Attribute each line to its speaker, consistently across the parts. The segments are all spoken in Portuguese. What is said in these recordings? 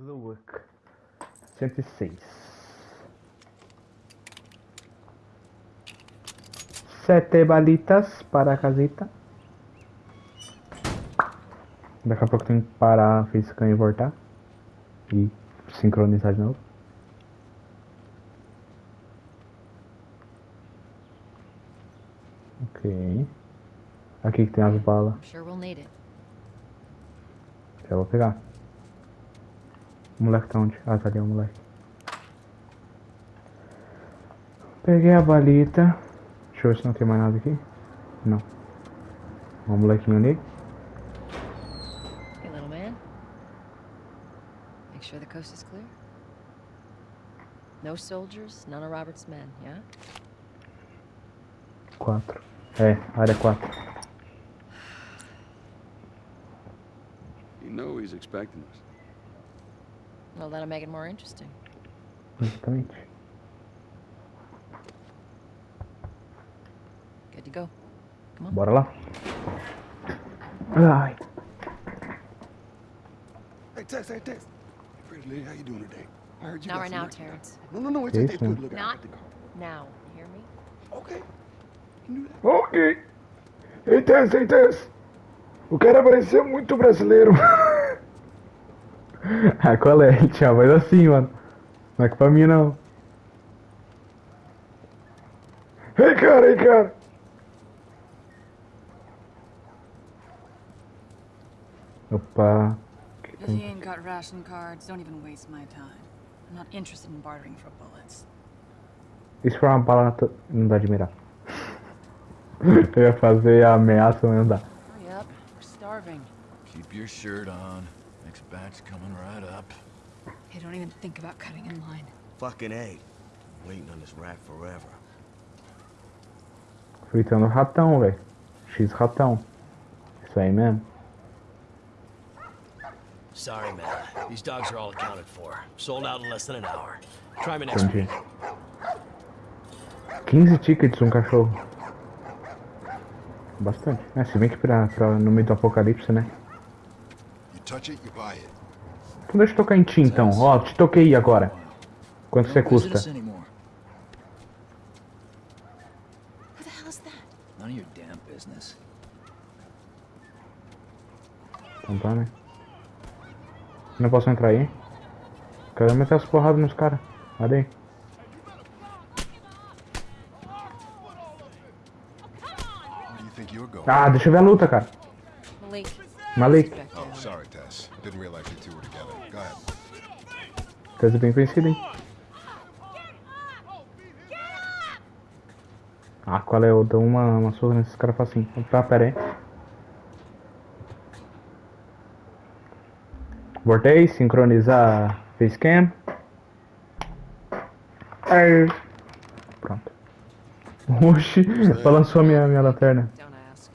Speaker 1: Gluck. 106. Sete balitas para a casita. Daqui a pouco tem que parar a facecam e voltar. E sincronizar de novo. Ok. Aqui que tem as balas. Já vou pegar. O moleque tá onde? Ah, tá ali o moleque. Peguei a balita. Deixa eu ver se não tem mais nada aqui. Não. O molequinho ali.
Speaker 2: Hey, little man. Make sure the coast is clear. No soldiers, none of Robert's men, yeah?
Speaker 1: 4. É, área 4.
Speaker 3: You know he's expecting us.
Speaker 2: Well, that'll make it more interesting.
Speaker 1: Exatamente.
Speaker 2: Good to go. Come on.
Speaker 1: Bora lá. Ai.
Speaker 3: Hey, Tess, hey, Tess. Pretty lady, how you doing today? I heard you
Speaker 2: Not right now. Terrence.
Speaker 3: No, no, no, it's,
Speaker 1: ma'am.
Speaker 3: good. Look,
Speaker 2: Not-. Now, you hear me?
Speaker 3: Okay. You can do that.
Speaker 1: Ok. Ei, Tess, ei, Tess. O cara parecia muito brasileiro. ah, qual é? Ele tinha a voz assim, mano. Não é pra mim, não. Ei, cara, ei, cara. Opa.
Speaker 4: If you ain't got ration cards, don't even waste my time. I'm not interested in bartering for bullets.
Speaker 1: Isso foi uma bala na to... Não dá de mirar. Eu ia fazer a ameaça, mas não dá.
Speaker 2: Hurry up. We're starving.
Speaker 5: Keep your shirt on. Next batch coming right up.
Speaker 4: Hey, don't even think about cutting in line.
Speaker 6: Fucking A. Waiting on this rat forever.
Speaker 1: Fritando ratão, velho. X ratão. Isso aí mesmo.
Speaker 7: Sorry, man. These dogs are all accounted for. Sold out in less than an hour. Try me next
Speaker 1: Entendi.
Speaker 7: week.
Speaker 1: 15 tickets um cachorro. Bastante. É, se bem que pra, pra no meio do apocalipse, né?
Speaker 8: You touch it, you buy it.
Speaker 1: Então deixa eu tocar em ti então. Ó, te toquei agora. Quanto você custa? Então tá, né? Não posso entrar aí? Quero meter as porradas nos caras. Olha aí. Ah, deixa eu ver a luta, cara.
Speaker 2: Malik.
Speaker 1: Malik. Coisa bem conhecida, hein? Ah, qual é? Eu dou uma, uma surra nesses caras facinho. Tá, pera aí. Voltei, sincronizar facecam. Pronto. Oxi, balançou a minha, minha lanterna.
Speaker 2: Don't ask.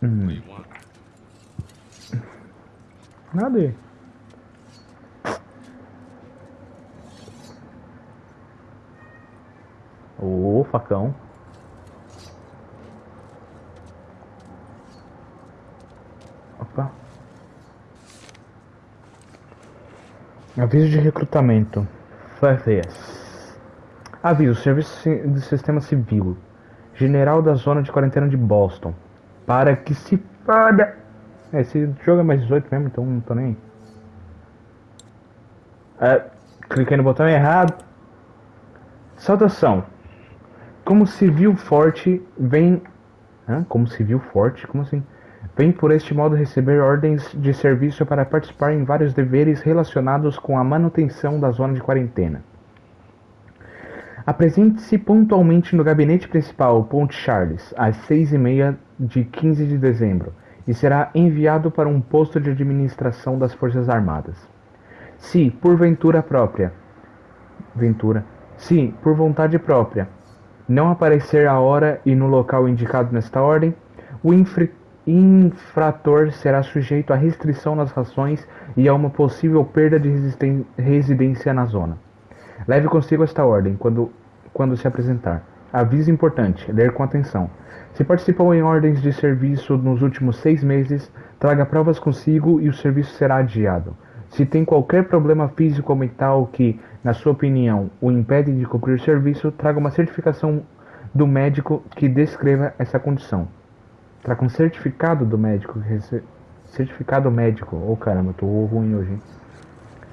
Speaker 3: What do you want?
Speaker 1: Nada aí. Ô, facão. Opa. Aviso de recrutamento. FFS. Aviso, Serviço do Sistema Civil. General da Zona de Quarentena de Boston. Para que se foda. É, esse jogo é mais 18 mesmo, então não tô nem. É, cliquei no botão errado. Saudação. Como civil forte, vem. Hã? Como civil forte? Como assim? Vem por este modo receber ordens de serviço para participar em vários deveres relacionados com a manutenção da zona de quarentena. Apresente-se pontualmente no gabinete principal, Ponte Charles, às seis e meia de 15 de dezembro, e será enviado para um posto de administração das Forças Armadas. Se, por ventura própria, ventura, se, por vontade própria, não aparecer a hora e no local indicado nesta ordem, o infrator será sujeito a restrição nas rações e a uma possível perda de residência na zona. Leve consigo esta ordem quando, quando se apresentar. Aviso importante: ler com atenção. Se participou em ordens de serviço nos últimos seis meses, traga provas consigo e o serviço será adiado. Se tem qualquer problema físico ou mental que, na sua opinião, o impede de cumprir o serviço, traga uma certificação do médico que descreva essa condição. Traga um certificado do médico. Certificado médico. Ô caramba, eu tô ruim hoje. hein?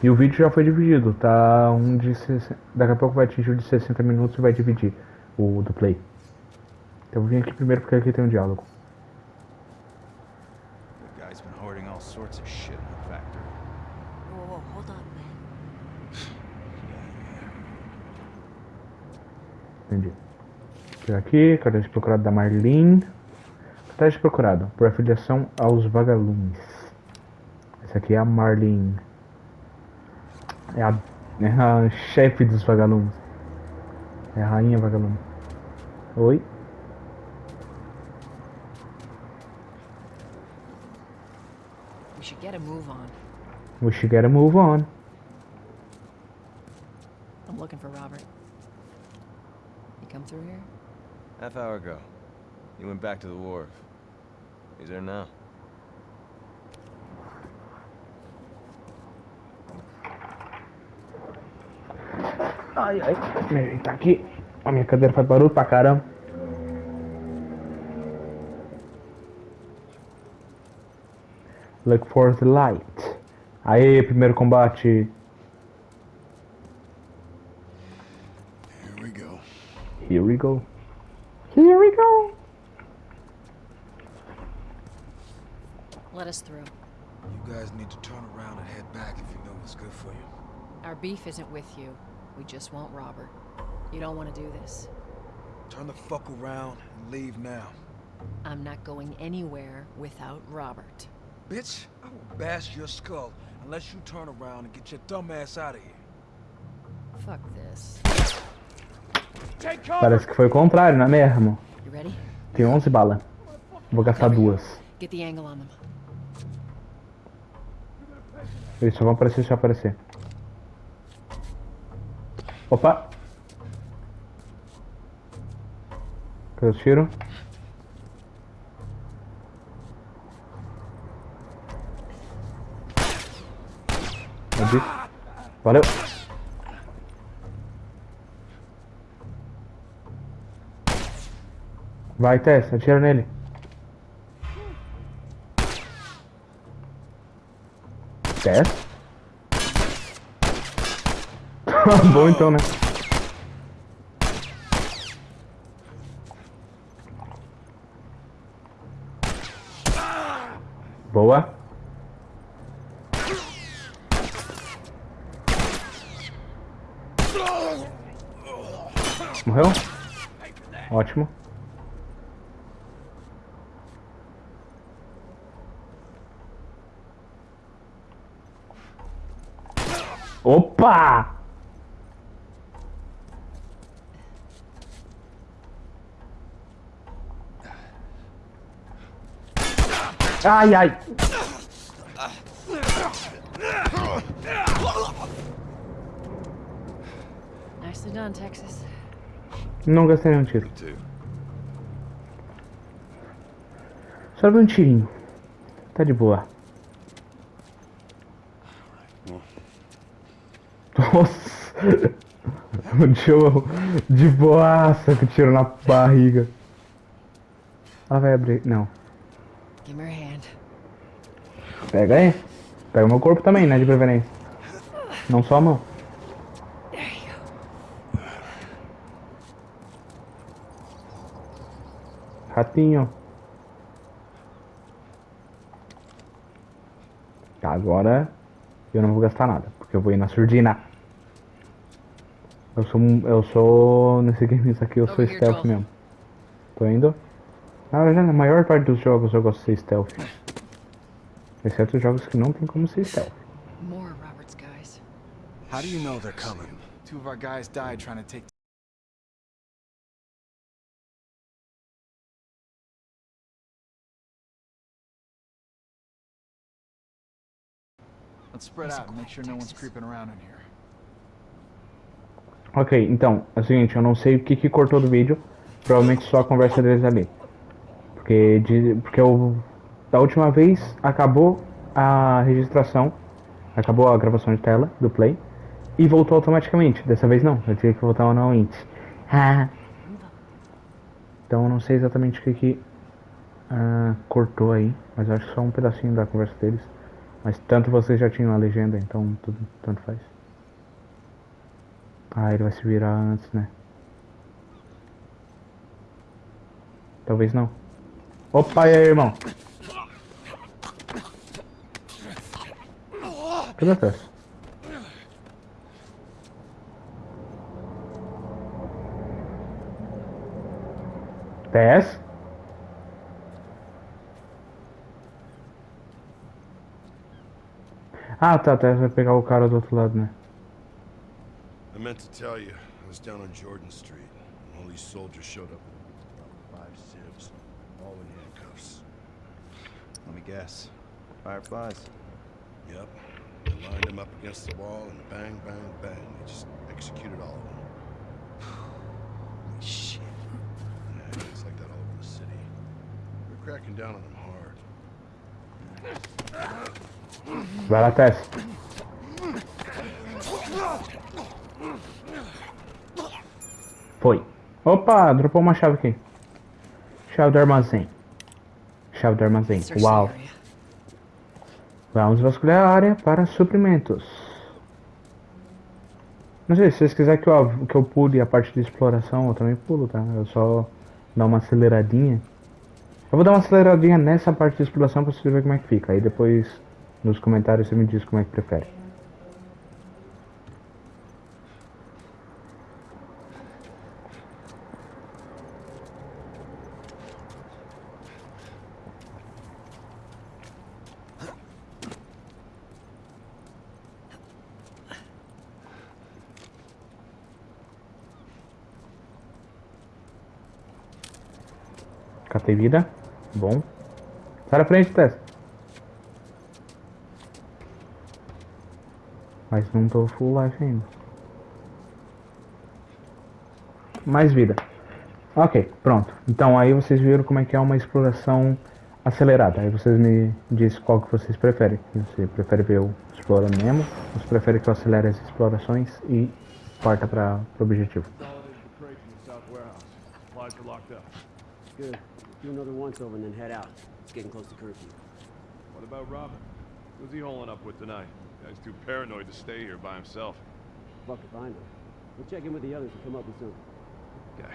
Speaker 1: E o vídeo já foi dividido, tá? Um de 60... Daqui a pouco vai atingir o de 60 minutos e vai dividir o do play. Então eu vim aqui primeiro porque aqui tem um diálogo.
Speaker 9: The guy's been hoarding all sorts of shit in the factory.
Speaker 2: Whoa, whoa, hold on, man.
Speaker 1: Entendi. Pegar aqui, cadastro procurado da Marlene. Cadastro procurado por afiliação aos vagalumes. Essa aqui é a Marlene. É a, é a chefe dos vagalumes. É a rainha vagalume. Oi?
Speaker 2: We should get a move on.
Speaker 1: We should get a move on.
Speaker 2: I'm looking for Robert. He come through here?
Speaker 6: Half hour ago. He went back to the wharf. He's there now.
Speaker 1: Ai, ai. Ele tá aqui. A minha cadeira faz barulho pra caramba. Look for the light. Aê, primeiro combate.
Speaker 8: Here we go.
Speaker 1: Here we go. Here we go.
Speaker 2: Let us through.
Speaker 3: You guys need to turn around and head back if you know what's good for you.
Speaker 2: Our beef isn't with you. We just want Robert. You don't want to do this.
Speaker 3: Turn the fuck around and leave now.
Speaker 2: I'm not going anywhere without Robert.
Speaker 3: Bitch, I will bash your skull unless you turn around and get your dumb ass out of here.
Speaker 2: Fuck this.
Speaker 1: Parece que foi o contrário, não é mesmo?
Speaker 2: You ready?
Speaker 1: Tem 11 balas. Vou gastar duas.
Speaker 2: Get the angle on them.
Speaker 1: Eles só vão aparecer se aparecer. Opa! Cadê tiro? Cadê? Valeu! Vai, Tess, atira nele. Tess? Bom então, né? Boa. Morreu? Ótimo. Opa! Ai, ai.
Speaker 2: Nicely done, Texas.
Speaker 1: Não gastei nenhum tiro. Só um tirinho. Tá de boa. Nossa! O Joe de boaça com tiro na barriga. Ela vai abrir. Não.
Speaker 2: Give me your hand.
Speaker 1: Pega aí. Pega o meu corpo também, né? De preferência. Não só a mão. Ratinho. Tá, agora eu não vou gastar nada, porque eu vou ir na surdina. Eu sou eu sou nesse game isso aqui eu sou
Speaker 2: Over here,
Speaker 1: stealth mesmo. Tô indo. Na verdade, na maior parte dos jogos eu gosto de ser stealth. Exceto os jogos que não tem como ser stealth.
Speaker 2: More Robert's guys.
Speaker 3: How do you know they're coming?
Speaker 9: Two of our guys died trying to take. Let's spread out and make sure no one's creeping around in here.
Speaker 1: Ok, então, é o seguinte, eu não sei o que, que cortou do vídeo. Provavelmente só a conversa deles ali. Porque, de, porque eu, da última vez acabou a registração, acabou a gravação de tela do play e voltou automaticamente. Dessa vez não, eu tive que voltar manualmente. Então eu não sei exatamente o que, que ah, cortou aí, mas acho que só um pedacinho da conversa deles. Mas tanto vocês já tinham a legenda, então tudo tanto faz. Ah, ele vai se virar antes, né? Talvez não. Opa, e aí, irmão? Cadê a Tess? Tess? Ah, tá, Tess vai pegar o cara do outro lado, né?
Speaker 8: I meant to tell you, I was down on Jordan Street. and All these soldiers showed up. About five civs, all in handcuffs.
Speaker 9: Let me guess. Fireflies.
Speaker 8: Yep. They lined them up against the wall and bang, bang, bang. They just executed all of them.
Speaker 9: Holy shit.
Speaker 8: Yeah, it's like that all over the city. We're cracking down on them hard.
Speaker 1: Vai lá, Tess. Foi. Opa, dropou uma chave aqui. Chave do armazém. Chave do armazém. Uau. Vamos vasculhar a área para suprimentos. Não sei, se vocês quiserem que eu, que eu pule a parte de exploração, eu também pulo, tá? Eu só dar uma aceleradinha. Eu vou dar uma aceleradinha nessa parte de exploração pra vocês verem como é que fica. Aí depois, nos comentários, você me diz como é que prefere. Catei vida. Bom. Sai da frente, Tess. Mas não tô full life ainda. Mais vida. Ok, pronto. Então aí vocês viram como é que é uma exploração acelerada. Aí vocês me dizem qual que vocês preferem. Você prefere ver eu explorando mesmo? Você prefere que eu acelere as explorações e parta para o objetivo?
Speaker 10: Good. Do another once over and then head out. It's getting close to curfew.
Speaker 11: What about Robin? Who's he holing up with tonight? Guy's too paranoid to stay here by himself.
Speaker 10: Fuck if I know. We'll check in with the others and come up with something.
Speaker 11: Okay.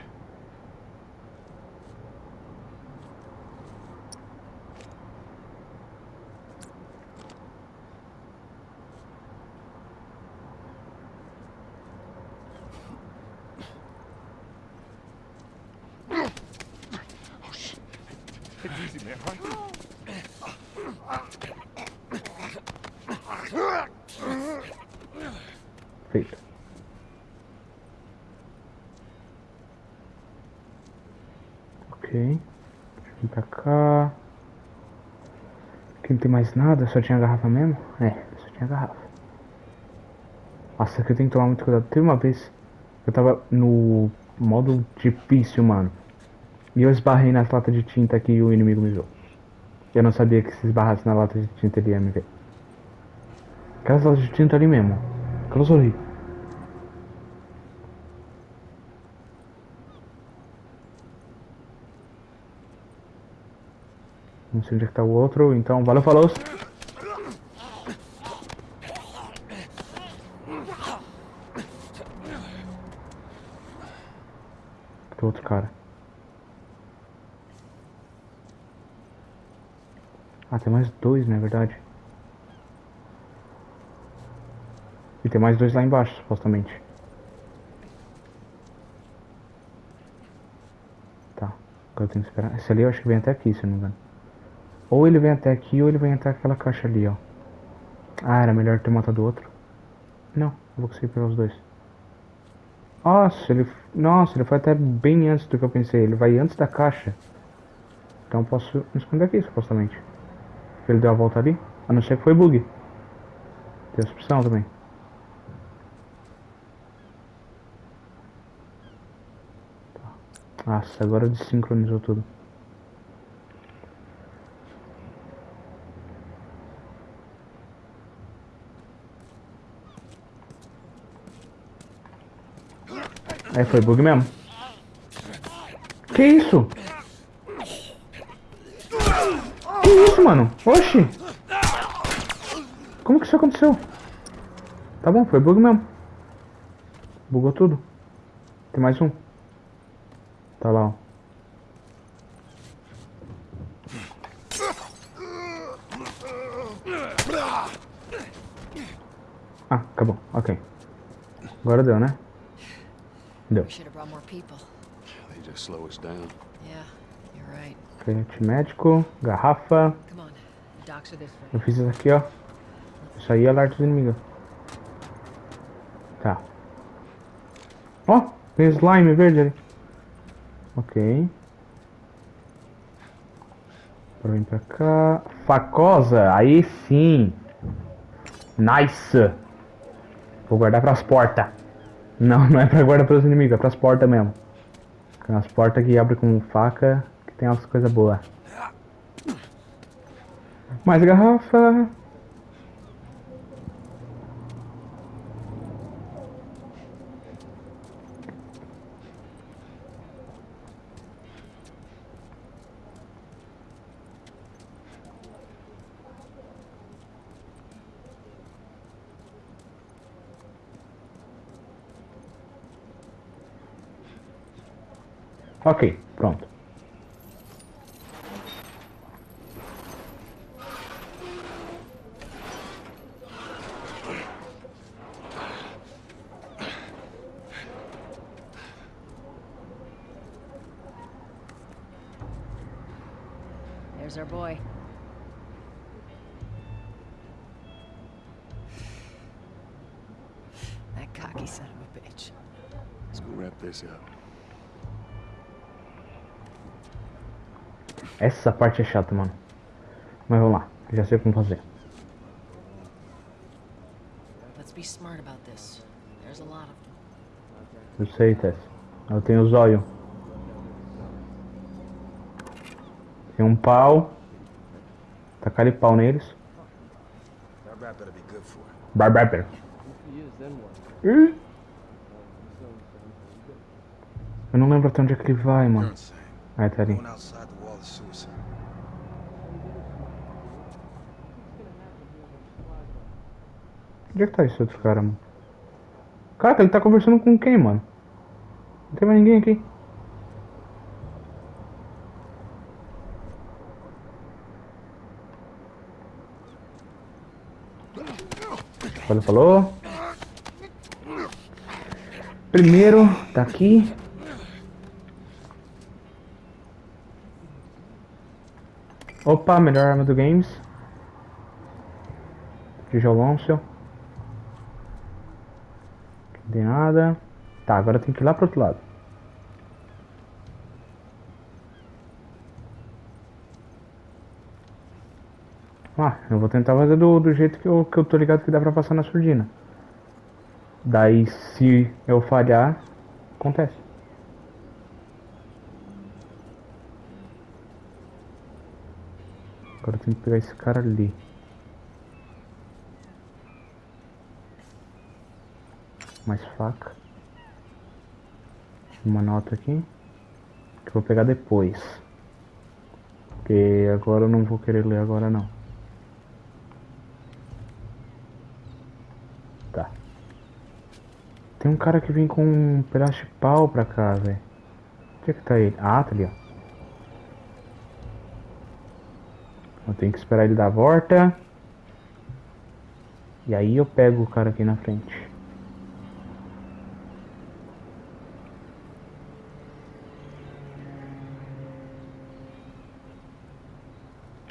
Speaker 1: Tem mais nada, só tinha garrafa mesmo? É, só tinha garrafa. Nossa, aqui eu tenho que tomar muito cuidado. Teve uma vez que eu tava no modo difícil, mano. E eu esbarrei nas latas de tinta aqui e o inimigo me viu. Eu não sabia que se esbarrasse na lata de tinta ele ia me ver. Aquelas latas de tinta ali mesmo. Aquelas ali. Não sei onde é que tá o outro, então valeu, falou! O outro cara? Ah, tem mais dois, na verdade. E tem mais dois lá embaixo, supostamente. Tá, agora eu tenho que esperar. Esse ali eu acho que vem até aqui, se não me engano. Ou ele vem até aqui ou ele vem até aquela caixa ali, ó. Ah, era melhor ter matado o outro. Não, eu vou conseguir pegar os dois. Nossa, ele. Nossa, ele foi até bem antes do que eu pensei. Ele vai antes da caixa. Então posso me esconder aqui, supostamente. Ele deu a volta ali. A não ser que foi bug. Tem essa opção também. Nossa, agora desincronizou tudo. Aí foi bug mesmo. Que isso? Que isso, mano? Oxi! Como que isso aconteceu? Tá bom, foi bug mesmo. Bugou tudo. Tem mais um. Tá lá, ó. Ah, acabou. Ok. Agora deu, né? Deu.
Speaker 2: We should have brought more people.
Speaker 8: They just slow us down.
Speaker 2: Yeah, you're right.
Speaker 1: Frente médico, garrafa. Eu fiz isso aqui, ó. Isso aí é alerta dos inimigos. Tá. Ó, tem slime verde ali. Ok. Agora vem pra cá. Facosa, aí sim. Nice. Vou guardar pras portas. Não, não é pra guardar pros inimigos, é pras portas mesmo. Tem umas portas que abrem com faca, que tem umas coisas boas. Mais garrafa. Pronto.
Speaker 2: There's our boy. That cocky son of a bitch.
Speaker 8: Let's go wrap this up.
Speaker 1: Essa parte é chata, mano. Mas vamos lá, já sei como fazer.
Speaker 2: Let's be smart about this. There's a lot of them.
Speaker 1: Eu sei, Tess. Eu tenho o zóio. Tem um pau. Tacar ali pau neles. Ih! Eu não lembro até onde é que ele vai, mano. Aí tá ali.
Speaker 3: Is suicide.
Speaker 1: Onde é que tá esse outro cara, mano? Caraca, ele tá conversando com quem, mano? Não tem mais ninguém aqui. Falou, falou. Primeiro, tá aqui. Opa, melhor arma do games. Tijolão seu. Não tem nada. Tá, agora tem que ir lá pro outro lado. Ah, eu vou tentar fazer do, do jeito que eu, que eu tô ligado que dá pra passar na surdina. Daí, se eu falhar, acontece. Agora eu tenho que pegar esse cara ali. Mais faca. Uma nota aqui. Que eu vou pegar depois. Porque agora eu não vou querer ler agora não. Tá. Tem um cara que vem com um pedaço de pau pra cá, velho. Onde é que tá ele? Ah, tá ali, ó. Eu tenho que esperar ele dar a volta. E aí eu pego o cara aqui na frente.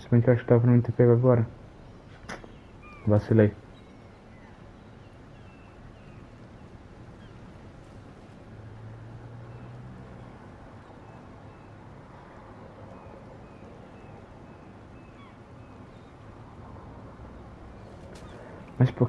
Speaker 1: Se bem que eu acho que tava pra não ter pego agora. Vacilei.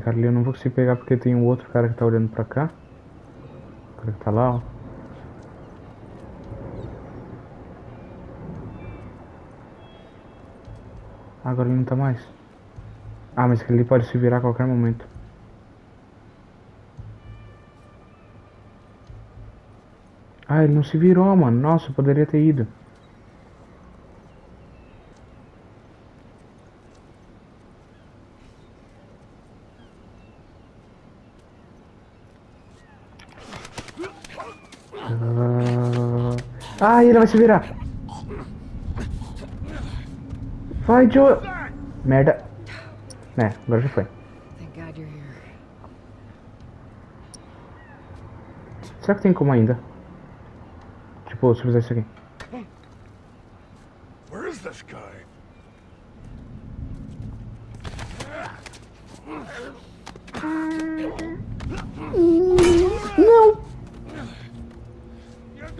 Speaker 1: Cara ali eu não vou conseguir pegar porque tem um outro cara que tá olhando pra cá. O cara que tá lá, ó. Agora ele não tá mais. Ah, mas ali pode se virar a qualquer momento. Ah, ele não se virou, mano. Nossa, poderia ter ido. Ele vai se virar. Vai, Joe. Merda. É, agora já foi.
Speaker 4: Thank God you're here.
Speaker 1: Será que tem como ainda? Tipo, se eu fizer isso aqui.
Speaker 8: Where is this guy?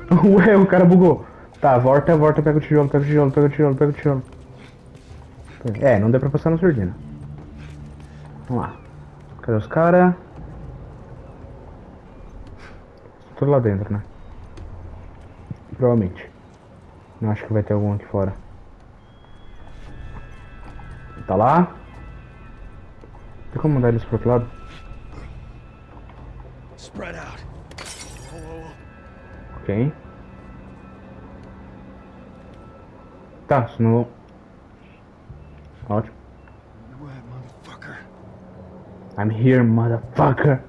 Speaker 1: Ué, o cara bugou. Tá, volta, volta, pega o tijolo, pega o tijolo, pega o tijolo, pega o tijolo. É, não deu pra passar na surdina. Vamos lá. Cadê os caras? Tudo lá dentro, né? Provavelmente. Não acho que vai ter algum aqui fora. Tá lá. Tem como mandar eles pro outro lado? Okay. That's no. Ouch. I'm here, motherfucker.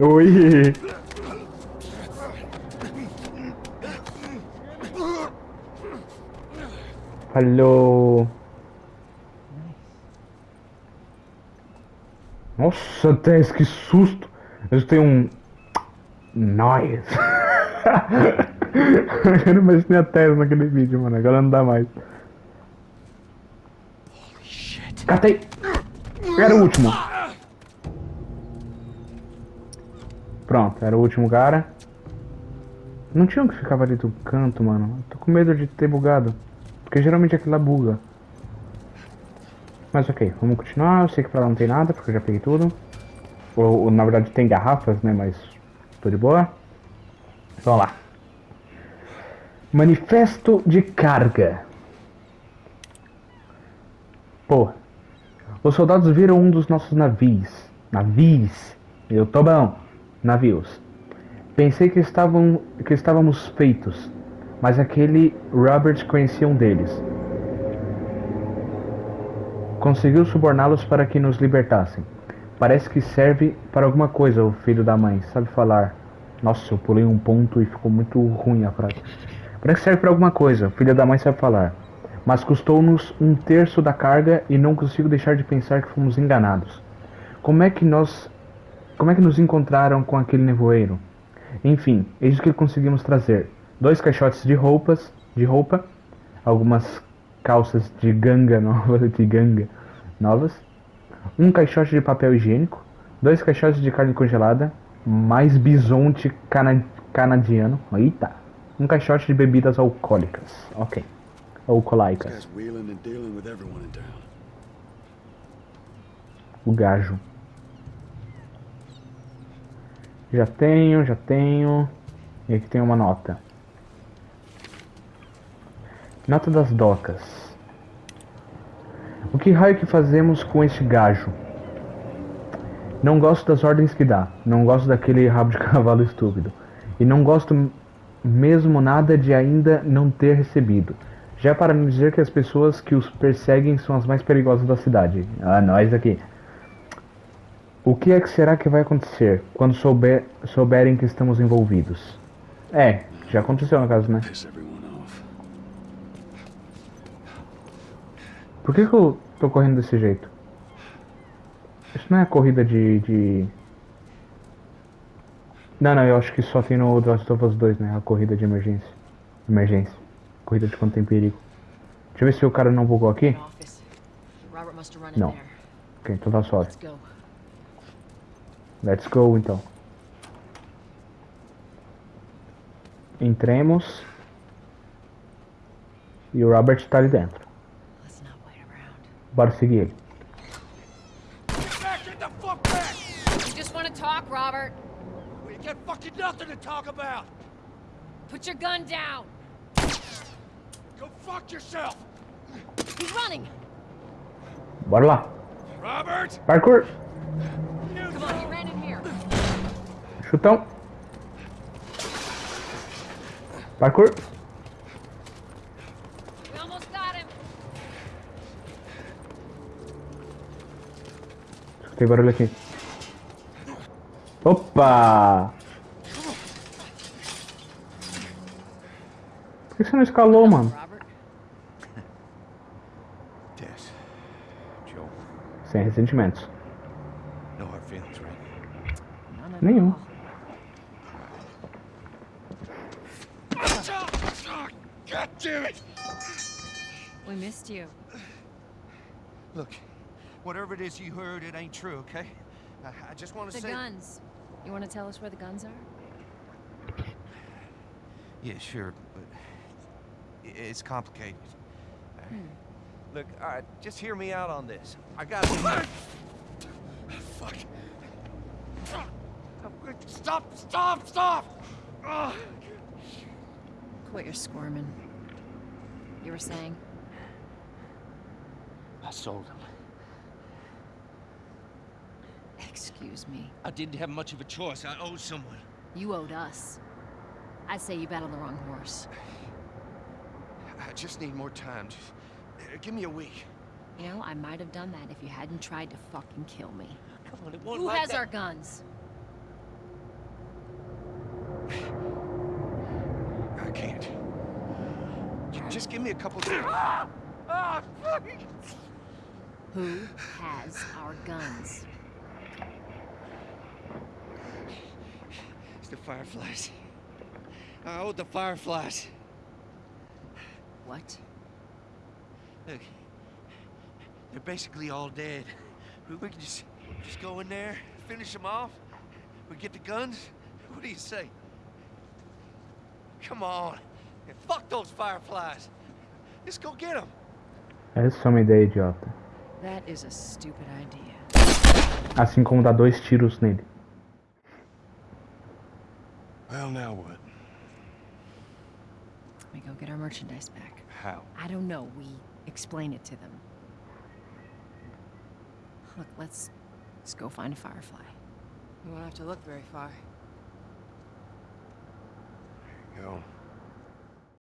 Speaker 1: Oi. Hello. Nossa, Tess, que susto! Eu tenho um. Nice! eu não imaginei a Tess naquele vídeo, mano. Agora não dá mais. Catei! Era o último. Pronto, era o último cara. Não tinha um que ficava ali do canto, mano. Tô com medo de ter bugado. Porque geralmente aquilo lá buga. Mas ok, vamos continuar. Eu sei que pra lá não tem nada, porque eu já peguei tudo. Ou, ou, na verdade tem garrafas, né? Mas tô de boa. Vamos lá. Manifesto de carga. Pô. Os soldados viram um dos nossos navios. Navios. Eu tô bom. Navios. Pensei que, estavam, que estávamos feitos. Mas aquele Robert conhecia um deles. Conseguiu suborná-los para que nos libertassem. Parece que serve para alguma coisa, o filho da mãe. Sabe falar. Nossa, eu pulei um ponto e ficou muito ruim a frase. Parece que serve para alguma coisa, o filho da mãe sabe falar. Mas custou-nos um terço da carga e não consigo deixar de pensar que fomos enganados. Como é que nós. Como é que nos encontraram com aquele nevoeiro? Enfim, eis o que conseguimos trazer. Dois caixotes de roupas, de roupa, algumas calças de ganga novas, de ganga novas, um caixote de papel higiênico, dois caixotes de carne congelada, mais bisonte cana canadiano, eita, um caixote de bebidas alcoólicas, ok, alcoólicas, o gajo. Já tenho, já tenho. E aqui tem uma nota. Nota das docas. O que raio que fazemos com este gajo? Não gosto das ordens que dá. Não gosto daquele rabo de cavalo estúpido. E não gosto mesmo nada de ainda não ter recebido. Já para não dizer que as pessoas que os perseguem são as mais perigosas da cidade. Ah, nós aqui. O que é que será que vai acontecer quando souber, souberem que estamos envolvidos? É, já aconteceu no caso, né? Por que, que eu tô correndo desse jeito? Isso não é corrida de. de. Não, não, eu acho que só tem no The Last of Us 2, né? A corrida de emergência. Emergência. Corrida de quando tem perigo. Deixa eu ver se o cara não bugou aqui.
Speaker 2: There.
Speaker 1: Ok, então tá suave.
Speaker 2: Go.
Speaker 1: Let's go então. Entremos. E o Robert tá ali dentro.
Speaker 2: Let's not wait around.
Speaker 1: Bora seguir ele.
Speaker 3: Get back! Get the fuck back!
Speaker 2: You just want to talk, Robert?
Speaker 3: We got fucking nothing to talk about!
Speaker 2: Put your gun down.
Speaker 3: Go fuck yourself!
Speaker 2: He's running.
Speaker 1: Bora lá.
Speaker 3: Robert!
Speaker 1: Parkour.
Speaker 2: Come on, he ran in here.
Speaker 1: Chutão. Parkour.
Speaker 2: We almost got him.
Speaker 1: Escutei barulho aqui. Opa! Por que você não escalou, mano? Sem ressentimentos. Nenhum.
Speaker 3: It
Speaker 9: is you heard, it ain't true, okay? I, I just want to say...
Speaker 2: The
Speaker 9: say...
Speaker 2: guns. You want to tell us where the guns are?
Speaker 9: Yeah, sure, but it's complicated. Hmm. Look, all right, just hear me out on this. I got
Speaker 3: Fuck. Stop! Stop! Stop! Ugh.
Speaker 2: Quit your squirming. You were saying?
Speaker 9: I sold him.
Speaker 2: Excuse me.
Speaker 9: I didn't have much of a choice. I owed someone.
Speaker 2: You owed us. I say you bet on the wrong horse.
Speaker 9: I just need more time. Just uh, give me a week.
Speaker 2: You know, I might have done that if you hadn't tried to fucking kill me.
Speaker 9: Come on, it won't
Speaker 2: Who
Speaker 9: like
Speaker 2: has
Speaker 9: that.
Speaker 2: our guns?
Speaker 9: I can't. Just give me a couple days.
Speaker 3: Ah, fuck!
Speaker 2: Who has our guns?
Speaker 9: It's the Fireflies. I owed the Fireflies.
Speaker 2: What?
Speaker 9: Look, they're basically all dead. We, we can just, just go in there, finish them off. We get the guns. What do you say? Come on. Yeah, fuck those Fireflies. Let's go get them.
Speaker 1: Essa é uma ideia idiota.
Speaker 2: That is a stupid idea.
Speaker 1: Assim como dar dois tiros nele.
Speaker 8: Well, now what?
Speaker 2: We go get our merchandise back.
Speaker 8: How?
Speaker 2: I don't know. We explain it to them. Look, let's let's go find a firefly.
Speaker 4: We won't have to look very far.
Speaker 8: There you go.